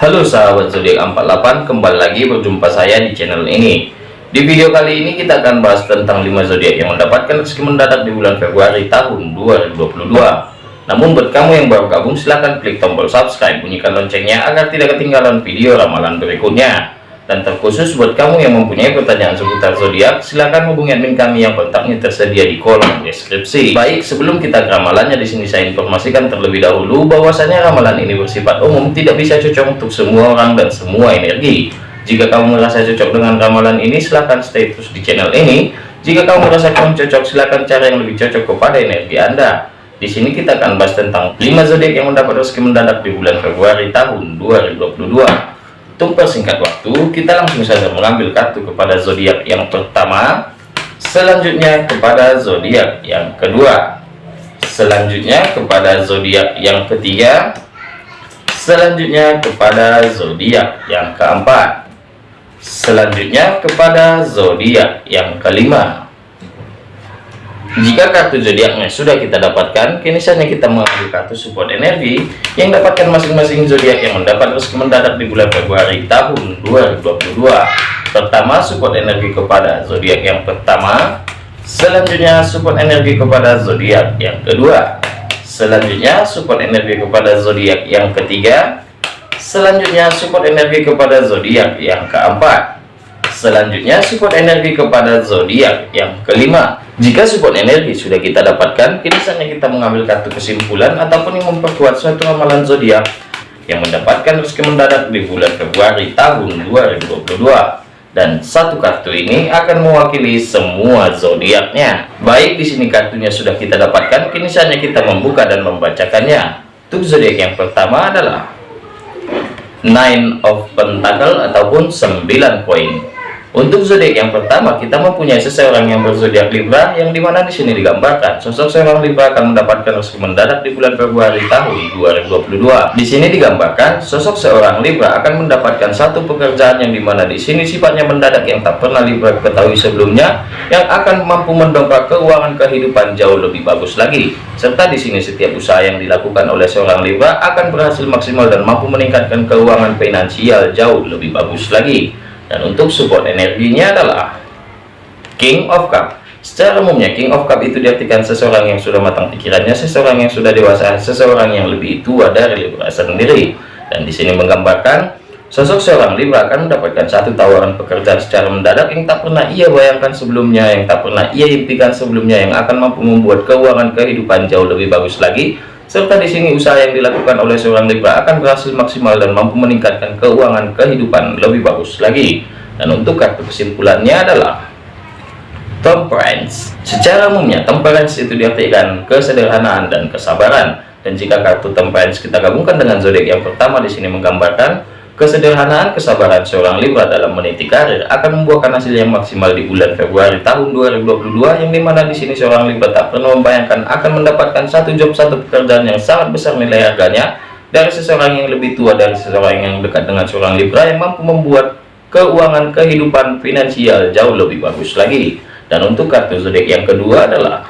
Halo sahabat zodiak 48 kembali lagi berjumpa saya di channel ini. Di video kali ini kita akan bahas tentang 5 zodiak yang mendapatkan rezeki mendadak di bulan Februari tahun 2022 namun buat kamu yang baru gabung silahkan klik tombol subscribe bunyikan loncengnya agar tidak ketinggalan video ramalan berikutnya dan terkhusus buat kamu yang mempunyai pertanyaan seputar zodiak, silakan hubungi admin kami yang kontaknya tersedia di kolom deskripsi. Baik, sebelum kita ke ramalannya di sini saya informasikan terlebih dahulu bahwasanya ramalan ini bersifat umum, tidak bisa cocok untuk semua orang dan semua energi. Jika kamu merasa cocok dengan ramalan ini, silahkan stay terus di channel ini. Jika kamu merasa kurang cocok, silahkan cari yang lebih cocok kepada energi Anda. Di sini kita akan bahas tentang 5 zodiak yang mendapat rezeki mendadak di bulan Februari tahun 2022. Untuk persingkat waktu, kita langsung saja mengambil kartu kepada zodiak yang pertama, selanjutnya kepada zodiak yang kedua, selanjutnya kepada zodiak yang ketiga, selanjutnya kepada zodiak yang keempat, selanjutnya kepada zodiak yang kelima. Jika kartu zodiaknya sudah kita dapatkan, kini saatnya kita mengambil kartu support energi yang dapatkan masing-masing zodiak yang mendapat rezeki mendadak di bulan Februari tahun 2022. Pertama, support energi kepada zodiak yang pertama, selanjutnya support energi kepada zodiak yang kedua, selanjutnya support energi kepada zodiak yang ketiga, selanjutnya support energi kepada zodiak yang keempat, selanjutnya support energi kepada zodiak yang kelima jika support energi sudah kita dapatkan, kini saatnya kita mengambil kartu kesimpulan ataupun yang memperkuat suatu ramalan zodiak yang mendapatkan rezeki mendadak di bulan Februari tahun 2022. Dan satu kartu ini akan mewakili semua zodiaknya. Baik di sini kartunya sudah kita dapatkan, kini saatnya kita membuka dan membacakannya. Untuk zodiak yang pertama adalah Nine of Pentacle ataupun 9 koin. Untuk zodiak yang pertama, kita mempunyai seseorang yang berzodiak Libra, yang di mana di sini digambarkan sosok seorang Libra akan mendapatkan rezeki mendadak di bulan Februari tahun 2022. Di sini digambarkan sosok seorang Libra akan mendapatkan satu pekerjaan yang di mana di sini sifatnya mendadak yang tak pernah Libra ketahui sebelumnya, yang akan mampu mendongkrak keuangan kehidupan jauh lebih bagus lagi. Serta di sini setiap usaha yang dilakukan oleh seorang Libra akan berhasil maksimal dan mampu meningkatkan keuangan finansial jauh lebih bagus lagi dan untuk support energinya adalah King of Cup. Secara umumnya King of Cup itu diartikan seseorang yang sudah matang pikirannya seseorang yang sudah dewasa seseorang yang lebih tua dari Libra sendiri. Dan di sini menggambarkan sosok seorang Libra akan mendapatkan satu tawaran pekerjaan secara mendadak yang tak pernah ia bayangkan sebelumnya yang tak pernah ia impikan sebelumnya yang akan mampu membuat keuangan kehidupan jauh lebih bagus lagi serta di sini usaha yang dilakukan oleh seorang Libra akan berhasil maksimal dan mampu meningkatkan keuangan kehidupan lebih bagus lagi. Dan untuk kartu kesimpulannya adalah Temperance. Secara umumnya Temperance itu diartikan kesederhanaan dan kesabaran. Dan jika kartu Temperance kita gabungkan dengan zodiak yang pertama di sini menggambarkan Kesederhanaan kesabaran seorang Libra dalam meniti karir akan membuahkan hasil yang maksimal di bulan Februari tahun 2022 yang di mana di sini seorang Libra tak pernah membayangkan akan mendapatkan satu job satu pekerjaan yang sangat besar nilai harganya dari seseorang yang lebih tua dari seseorang yang dekat dengan seorang Libra yang mampu membuat keuangan kehidupan finansial jauh lebih bagus lagi. Dan untuk kartu zodiak yang kedua adalah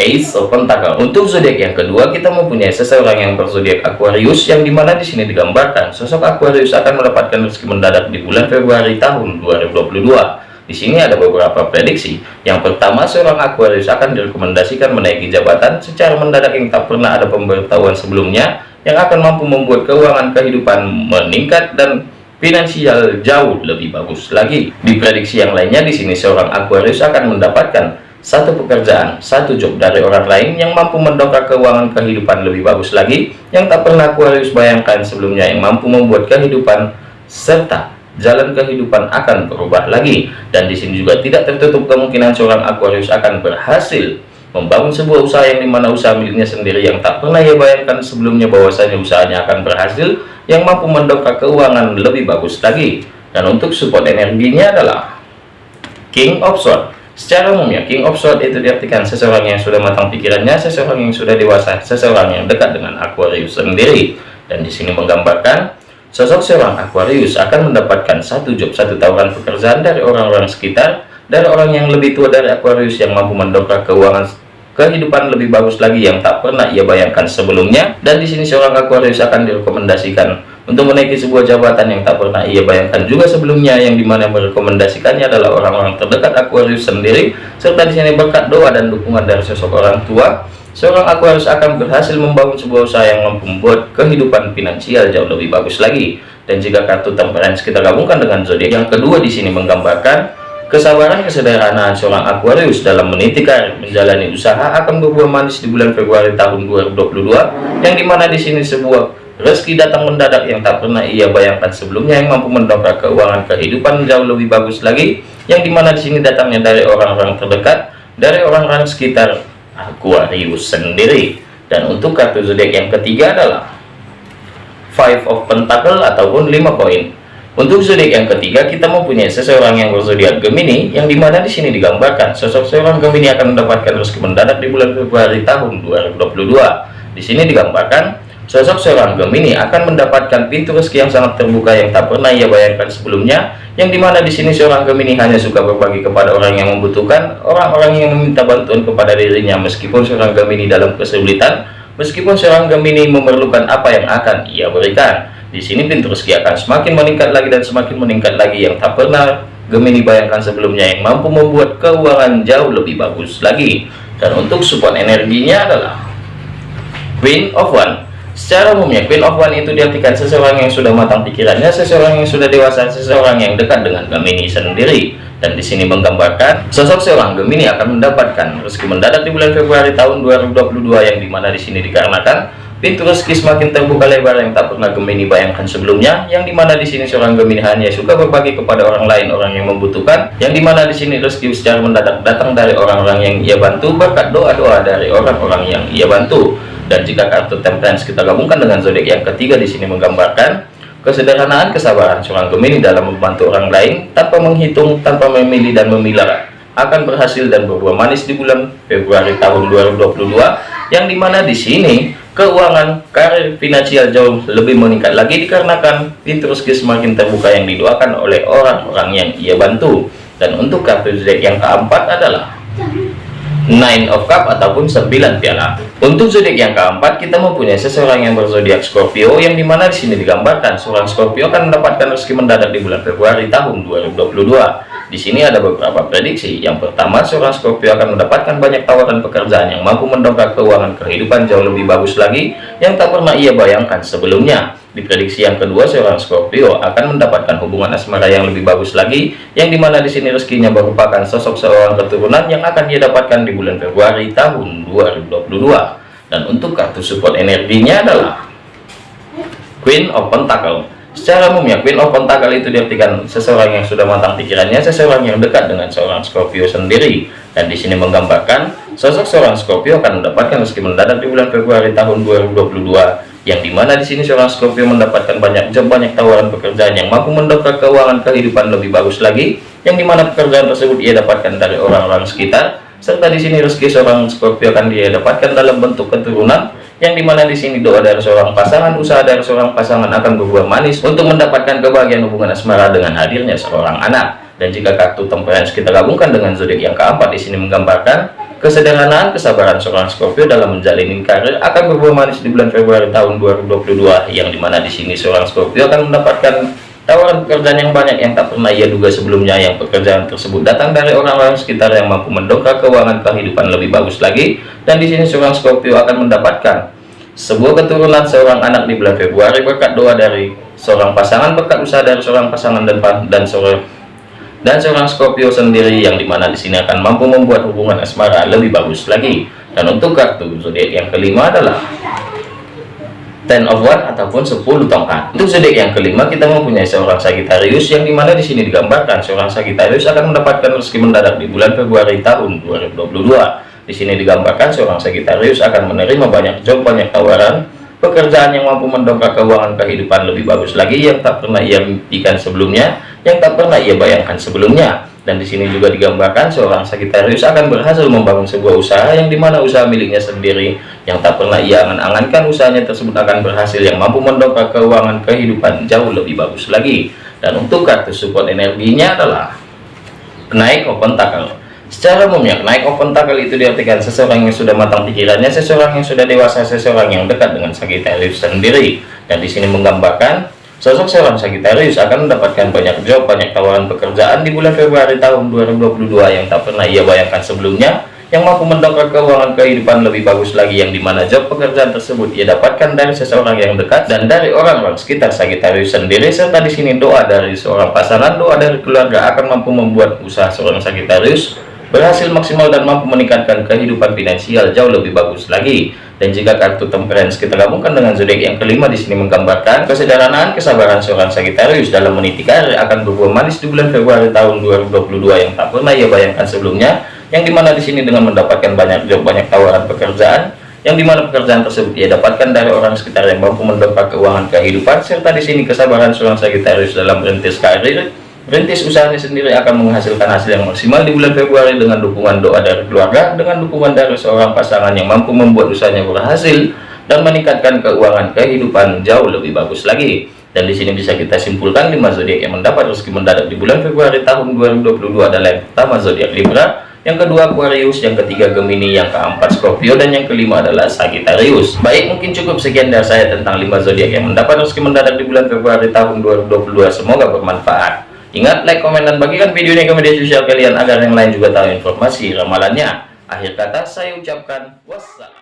Ace of Pentacle. Untuk zodiak yang kedua, kita mempunyai seseorang yang berzodiak Aquarius, yang di mana di sini digambarkan sosok Aquarius akan mendapatkan rezeki mendadak di bulan Februari tahun 2022. Di sini ada beberapa prediksi. Yang pertama, seorang Aquarius akan direkomendasikan menaiki jabatan secara mendadak yang tak pernah ada pemberitahuan sebelumnya, yang akan mampu membuat keuangan kehidupan meningkat dan finansial jauh lebih bagus lagi. Di prediksi yang lainnya, di sini seorang Aquarius akan mendapatkan satu pekerjaan, satu job dari orang lain yang mampu mendongkrak keuangan kehidupan lebih bagus lagi, yang tak pernah Aquarius bayangkan sebelumnya, yang mampu membuat kehidupan serta jalan kehidupan akan berubah lagi. Dan di sini juga tidak tertutup kemungkinan seorang Aquarius akan berhasil membangun sebuah usaha yang di mana usaha miliknya sendiri yang tak pernah ia bayangkan sebelumnya bahwasanya usahanya akan berhasil, yang mampu mendongkrak keuangan lebih bagus lagi. Dan untuk support energinya adalah King of Swords Secara umumnya, King of Swords itu diartikan seseorang yang sudah matang pikirannya, seseorang yang sudah dewasa, seseorang yang dekat dengan Aquarius sendiri. Dan di sini menggambarkan, sosok seorang Aquarius akan mendapatkan satu job, satu tawaran pekerjaan dari orang-orang sekitar, dari orang yang lebih tua dari Aquarius yang mampu mendongkrak keuangan kehidupan lebih bagus lagi yang tak pernah ia bayangkan sebelumnya. Dan di sini seorang Aquarius akan direkomendasikan untuk menaiki sebuah jabatan yang tak pernah ia bayangkan juga sebelumnya yang di mana merekomendasikannya adalah orang-orang terdekat Aquarius sendiri serta di sini berkat doa dan dukungan dari sosok orang tua. Seorang Aquarius akan berhasil membangun sebuah usaha yang mampu membuat kehidupan finansial jauh lebih bagus lagi. Dan jika kartu temperance kita gabungkan dengan zodiak yang kedua di sini menggambarkan Kesabaran kesederhanaan seorang Aquarius dalam meniti karir menjalani usaha akan berbuah manis di bulan Februari tahun 2022 yang di mana di sini sebuah rezeki datang mendadak yang tak pernah ia bayangkan sebelumnya yang mampu mendongkrak keuangan kehidupan jauh lebih bagus lagi yang di mana di sini datangnya dari orang-orang terdekat dari orang-orang sekitar Aquarius sendiri. Dan untuk kartu zodiak yang ketiga adalah Five of Pentacle ataupun lima koin untuk zodiak yang ketiga, kita mempunyai seseorang yang berzodiak Gemini, yang di mana di sini digambarkan sosok seorang Gemini akan mendapatkan rezeki mendadak di bulan Februari tahun 2022. Di sini digambarkan sosok seorang Gemini akan mendapatkan pintu rezeki yang sangat terbuka yang tak pernah ia bayangkan sebelumnya, yang di mana di sini seorang Gemini hanya suka berbagi kepada orang yang membutuhkan, orang-orang yang meminta bantuan kepada dirinya, meskipun seorang Gemini dalam kesulitan, meskipun seorang Gemini memerlukan apa yang akan ia berikan. Di sini pintu rezeki akan semakin meningkat lagi dan semakin meningkat lagi yang tak pernah Gemini bayangkan sebelumnya yang mampu membuat keuangan jauh lebih bagus lagi. Dan untuk support energinya adalah Queen of One. Secara umumnya Queen of One itu diartikan seseorang yang sudah matang pikirannya, seseorang yang sudah dewasa, seseorang yang dekat dengan Gemini sendiri. Dan di sini menggambarkan sosok seorang Gemini akan mendapatkan rezeki mendadak di bulan Februari tahun 2022 yang di mana di sini dikarenakan Rezeki semakin terbuka lebar yang tak pernah Gemini bayangkan sebelumnya, yang di mana di sini seorang Gemini hanya suka berbagi kepada orang lain, orang yang membutuhkan, yang di mana di sini rezeki secara mendadak datang dari orang-orang yang ia bantu berkat doa-doa dari orang-orang yang ia bantu. Dan jika kartu temperance kita gabungkan dengan zodiak yang ketiga di sini menggambarkan kesederhanaan kesabaran seorang Gemini dalam membantu orang lain tanpa menghitung, tanpa memilih dan memilah akan berhasil dan berbuah manis di bulan Februari tahun 2022 yang di mana di sini keuangan karir finansial jauh lebih meningkat lagi dikarenakan rezeki semakin terbuka yang didoakan oleh orang-orang yang ia bantu. Dan untuk kartu zodiak yang keempat adalah nine of cup ataupun 9 piala. Untuk zodiak yang keempat kita mempunyai seseorang yang berzodiak Scorpio yang di mana di sini digambarkan seorang Scorpio akan mendapatkan rezeki mendadak di bulan Februari tahun 2022 di sini ada beberapa prediksi. Yang pertama, seorang Scorpio akan mendapatkan banyak tawaran pekerjaan yang mampu mendongkrak keuangan kehidupan jauh lebih bagus lagi yang tak pernah ia bayangkan sebelumnya. Di prediksi yang kedua, seorang Scorpio akan mendapatkan hubungan asmara yang lebih bagus lagi, yang di mana di sini rezekinya merupakan sosok seorang keturunan yang akan ia dapatkan di bulan Februari tahun 2022. Dan untuk kartu support energinya adalah Queen of Pentacle. Secara umumnya Queen of Pentacle itu diartikan seseorang yang sudah matang pikirannya, seseorang yang dekat dengan seorang Scorpio sendiri. Dan di sini menggambarkan sosok seorang Scorpio akan mendapatkan meski mendadak di bulan Februari tahun 2022 yang di mana di sini seorang Scorpio mendapatkan banyak job, banyak tawaran pekerjaan yang mampu mendongkrak keuangan kehidupan lebih bagus lagi, yang di mana pekerjaan tersebut ia dapatkan dari orang-orang sekitar, serta di sini rezeki seorang Scorpio akan dia dapatkan dalam bentuk keturunan yang di mana di sini doa dari seorang pasangan usaha dari seorang pasangan akan berbuah manis untuk mendapatkan kebahagiaan hubungan asmara dengan hadirnya seorang anak. Dan jika kartu temperance kita gabungkan dengan zodiak yang keempat di sini menggambarkan kesederhanaan kesabaran seorang Scorpio dalam menjalani karir akan berbuah manis di bulan Februari tahun 2022 yang di mana di sini seorang Scorpio akan mendapatkan tawaran pekerjaan yang banyak yang tak pernah ia duga sebelumnya yang pekerjaan tersebut datang dari orang-orang sekitar yang mampu mendongkrak keuangan kehidupan lebih bagus lagi. Dan di sini seorang Scorpio akan mendapatkan sebuah keturunan seorang anak di bulan Februari berkat doa dari seorang pasangan berkat usaha dari seorang pasangan dan dan seorang dan seorang Scorpio sendiri yang di mana di sini akan mampu membuat hubungan asmara lebih bagus lagi. Dan untuk kartu zodiak yang kelima adalah ten of one ataupun 10 tongkat untuk zodiak yang kelima kita mempunyai seorang Sagittarius yang di mana di sini digambarkan seorang Sagittarius akan mendapatkan rezeki mendadak di bulan Februari tahun 2022 di sini digambarkan seorang Sagittarius akan menerima banyak job, banyak tawaran, pekerjaan yang mampu mendongkrak keuangan kehidupan lebih bagus lagi yang tak pernah ia mimpikan sebelumnya, yang tak pernah ia bayangkan sebelumnya. Dan di sini juga digambarkan seorang Sagittarius akan berhasil membangun sebuah usaha yang di mana usaha miliknya sendiri yang tak pernah ia angan-angankan usahanya tersebut akan berhasil yang mampu mendongkrak keuangan kehidupan jauh lebih bagus lagi. Dan untuk kartu support energinya adalah naik open tackle Secara umumnya, naik open tackle itu diartikan seseorang yang sudah matang pikirannya, seseorang yang sudah dewasa, seseorang yang dekat dengan Sagittarius sendiri. Dan di sini menggambarkan sosok seorang Sagittarius akan mendapatkan banyak job, banyak tawaran pekerjaan di bulan Februari tahun 2022 yang tak pernah ia bayangkan sebelumnya, yang mampu mendongkrak keuangan kehidupan lebih bagus lagi yang di mana job pekerjaan tersebut ia dapatkan dari seseorang yang dekat dan dari orang-orang sekitar Sagittarius sendiri. Serta di sini doa dari seorang pasangan doa dari keluarga akan mampu membuat usaha seorang Sagittarius berhasil maksimal dan mampu meningkatkan kehidupan finansial jauh lebih bagus lagi. Dan jika kartu temperance kita gabungkan dengan zodiak yang kelima di sini menggambarkan kesederhanaan, kesabaran seorang Sagittarius dalam meniti karir akan berbuah manis di bulan Februari tahun 2022 yang tak pernah ia bayangkan sebelumnya. Yang di mana di sini dengan mendapatkan banyak job, banyak tawaran pekerjaan, yang di mana pekerjaan tersebut ia dapatkan dari orang sekitar yang mampu mendongkrak keuangan kehidupan serta di sini kesabaran seorang Sagittarius dalam merintis karir Rintis usahanya sendiri akan menghasilkan hasil yang maksimal di bulan Februari dengan dukungan doa dari keluarga, dengan dukungan dari seorang pasangan yang mampu membuat usahanya berhasil dan meningkatkan keuangan kehidupan jauh lebih bagus lagi. Dan di sini bisa kita simpulkan lima zodiak yang mendapat rezeki mendadak di bulan Februari tahun 2022 adalah yang pertama zodiak Libra, yang kedua Aquarius, yang ketiga Gemini, yang keempat Scorpio, dan yang kelima adalah Sagittarius. Baik, mungkin cukup sekian dari saya tentang lima zodiak yang mendapat rezeki mendadak di bulan Februari tahun 2022. Semoga bermanfaat. Ingat, like, komen, dan bagikan video ini ke media sosial kalian agar yang lain juga tahu informasi ramalannya. Akhir kata saya ucapkan wassalam.